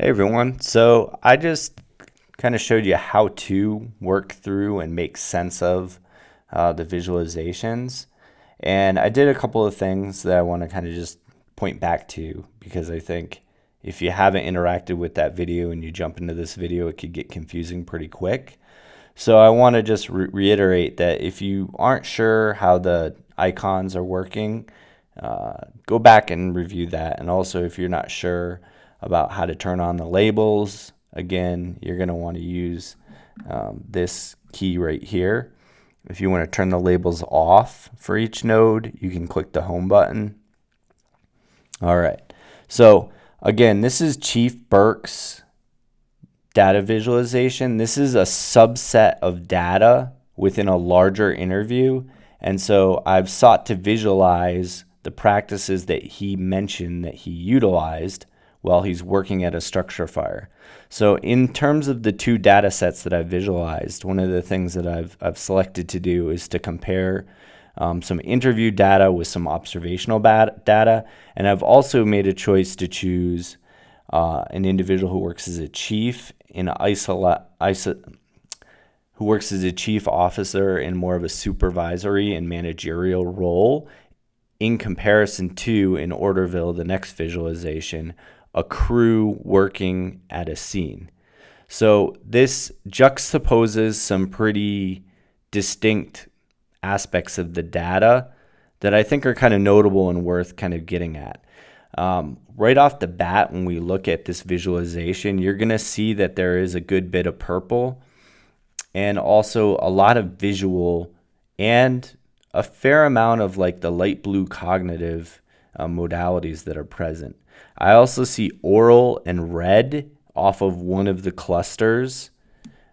Hey everyone. So I just kind of showed you how to work through and make sense of uh, the visualizations. And I did a couple of things that I want to kind of just point back to because I think if you haven't interacted with that video and you jump into this video, it could get confusing pretty quick. So I want to just re reiterate that if you aren't sure how the icons are working, uh, go back and review that. And also if you're not sure about how to turn on the labels. Again, you're going to want to use um, this key right here. If you want to turn the labels off for each node, you can click the home button. All right. So again, this is Chief Burke's data visualization. This is a subset of data within a larger interview. And so I've sought to visualize the practices that he mentioned that he utilized while he's working at a structure fire. So in terms of the two data sets that I've visualized, one of the things that I've, I've selected to do is to compare um, some interview data with some observational data. And I've also made a choice to choose uh, an individual who works as a chief in isola, iso, who works as a chief officer in more of a supervisory and managerial role in comparison to in Orderville, the next visualization, a crew working at a scene. So this juxtaposes some pretty distinct aspects of the data that I think are kind of notable and worth kind of getting at. Um, right off the bat, when we look at this visualization, you're going to see that there is a good bit of purple and also a lot of visual and a fair amount of like the light blue cognitive uh, modalities that are present. I also see oral and red off of one of the clusters,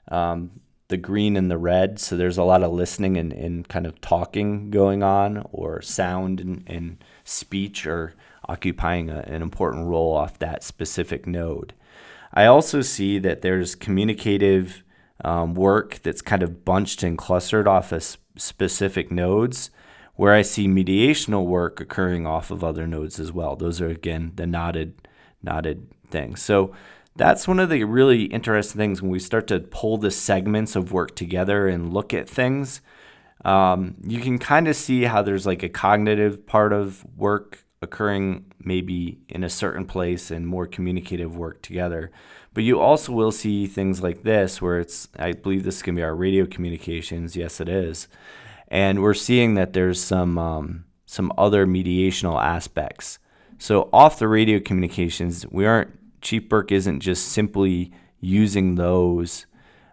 um, the green and the red. So there's a lot of listening and, and kind of talking going on, or sound and, and speech are occupying a, an important role off that specific node. I also see that there's communicative um, work that's kind of bunched and clustered off of specific nodes where I see mediational work occurring off of other nodes as well. Those are, again, the knotted, knotted things. So that's one of the really interesting things when we start to pull the segments of work together and look at things. Um, you can kind of see how there's like a cognitive part of work occurring maybe in a certain place and more communicative work together. But you also will see things like this where it's, I believe this is going to be our radio communications. Yes, it is and we're seeing that there's some um, some other mediational aspects. So off the radio communications, we aren't Chief Burke isn't just simply using those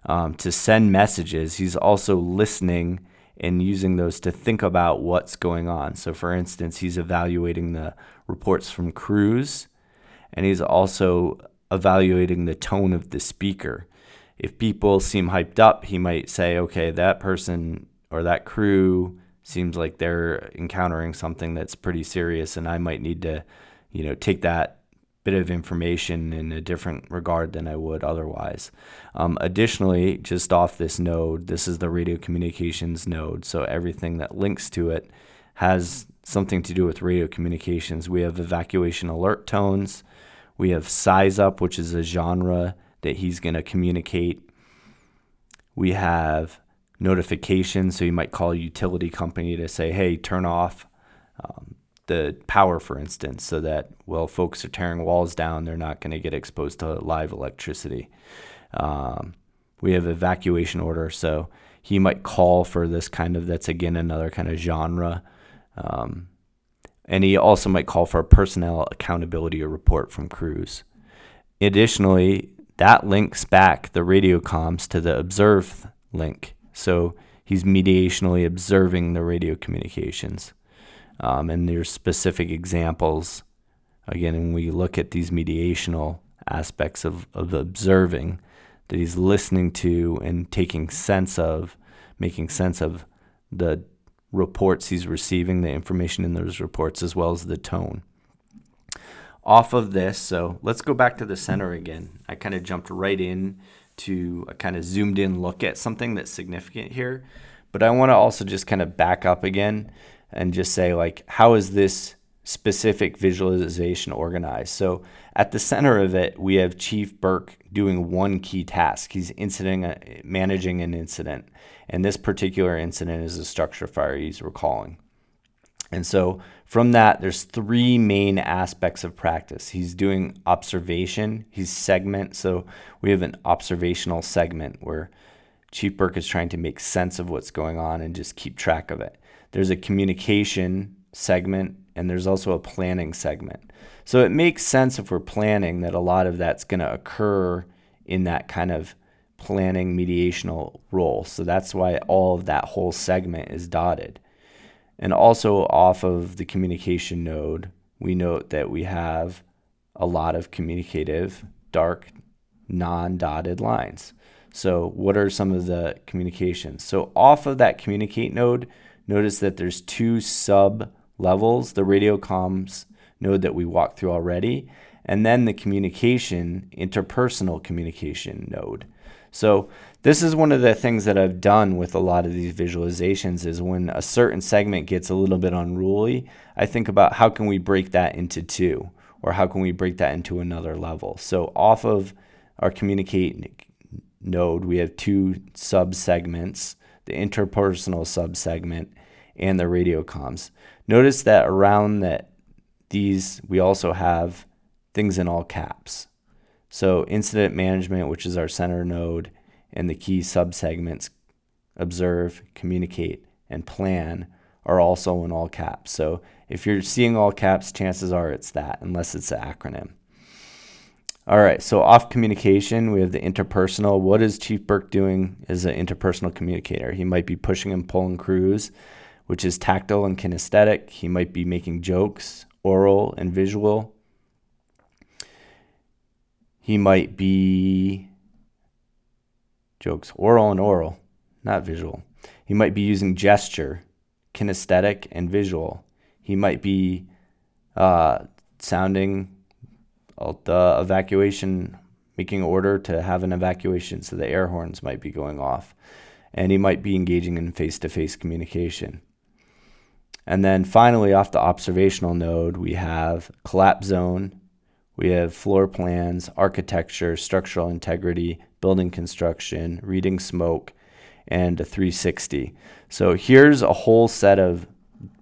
um, to send messages. He's also listening and using those to think about what's going on. So for instance, he's evaluating the reports from crews and he's also evaluating the tone of the speaker. If people seem hyped up, he might say, okay, that person or that crew seems like they're encountering something that's pretty serious and I might need to, you know, take that bit of information in a different regard than I would otherwise. Um, additionally, just off this node, this is the radio communications node. So everything that links to it has something to do with radio communications. We have evacuation alert tones. We have size up, which is a genre that he's going to communicate. We have notifications. So you might call a utility company to say, hey, turn off um, the power, for instance, so that, well, folks are tearing walls down, they're not going to get exposed to live electricity. Um, we have evacuation order, so he might call for this kind of, that's again another kind of genre. Um, and he also might call for a personnel accountability report from crews. Additionally, that links back the radio comms to the observe link. So he's mediationally observing the radio communications. Um, and there's specific examples. Again, when we look at these mediational aspects of, of observing, that he's listening to and taking sense of, making sense of the reports he's receiving, the information in those reports, as well as the tone. Off of this, so let's go back to the center again. I kind of jumped right in to a kind of zoomed in look at something that's significant here. But I want to also just kind of back up again and just say like, how is this specific visualization organized? So at the center of it, we have Chief Burke doing one key task. He's incident, managing an incident. And this particular incident is a structure fire he's recalling. And so from that, there's three main aspects of practice. He's doing observation, he's segment. So we have an observational segment where Chief Burke is trying to make sense of what's going on and just keep track of it. There's a communication segment, and there's also a planning segment. So it makes sense if we're planning that a lot of that's going to occur in that kind of planning mediational role. So that's why all of that whole segment is dotted. And also off of the communication node, we note that we have a lot of communicative, dark, non-dotted lines. So what are some of the communications? So off of that communicate node, notice that there's two sub levels, the radio comms node that we walked through already, and then the communication, interpersonal communication node. So this is one of the things that I've done with a lot of these visualizations is when a certain segment gets a little bit unruly, I think about how can we break that into two or how can we break that into another level. So off of our communicate node, we have two sub-segments, the interpersonal sub-segment and the radio comms. Notice that around that these, we also have things in all caps. So incident management, which is our center node, and the key subsegments, observe, communicate, and plan are also in all caps. So if you're seeing all caps, chances are it's that, unless it's an acronym. All right, so off communication, we have the interpersonal. What is Chief Burke doing as an interpersonal communicator? He might be pushing and pulling crews, which is tactile and kinesthetic. He might be making jokes, oral and visual. He might be jokes, oral and oral, not visual. He might be using gesture, kinesthetic and visual. He might be uh, sounding the evacuation, making order to have an evacuation, so the air horns might be going off. And he might be engaging in face-to-face -face communication. And then finally, off the observational node, we have collapse zone, we have floor plans, architecture, structural integrity, building construction, reading smoke, and a 360. So here's a whole set of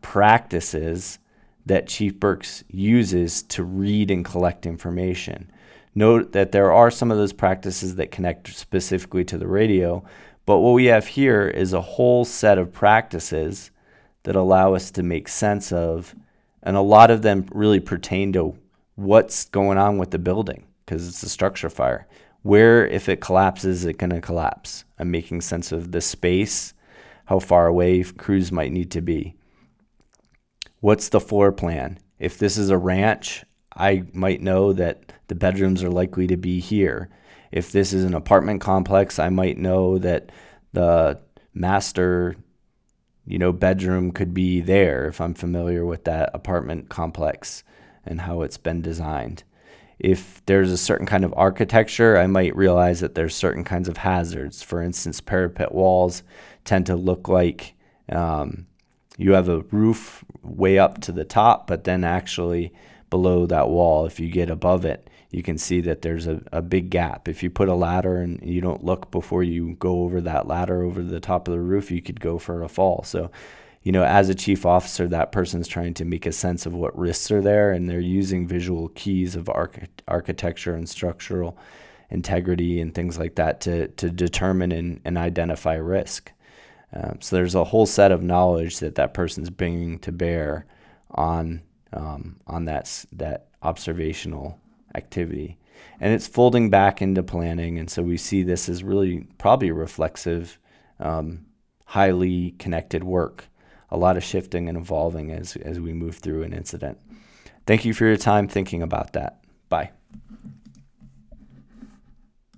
practices that Chief Burks uses to read and collect information. Note that there are some of those practices that connect specifically to the radio, but what we have here is a whole set of practices that allow us to make sense of, and a lot of them really pertain to what's going on with the building because it's a structure fire. Where, if it collapses, is it going to collapse? I'm making sense of the space, how far away crews might need to be. What's the floor plan? If this is a ranch, I might know that the bedrooms are likely to be here. If this is an apartment complex, I might know that the master you know, bedroom could be there if I'm familiar with that apartment complex and how it's been designed. If there's a certain kind of architecture, I might realize that there's certain kinds of hazards. For instance, parapet walls tend to look like um, you have a roof way up to the top, but then actually below that wall, if you get above it, you can see that there's a, a big gap. If you put a ladder and you don't look before you go over that ladder over the top of the roof, you could go for a fall. So, you know, as a chief officer, that person's trying to make a sense of what risks are there, and they're using visual keys of arch architecture and structural integrity and things like that to, to determine and, and identify risk. Um, so there's a whole set of knowledge that that person's bringing to bear on um, on that that observational activity. And it's folding back into planning. And so we see this as really probably a reflexive, um, highly connected work. A lot of shifting and evolving as, as we move through an incident. Thank you for your time thinking about that. Bye.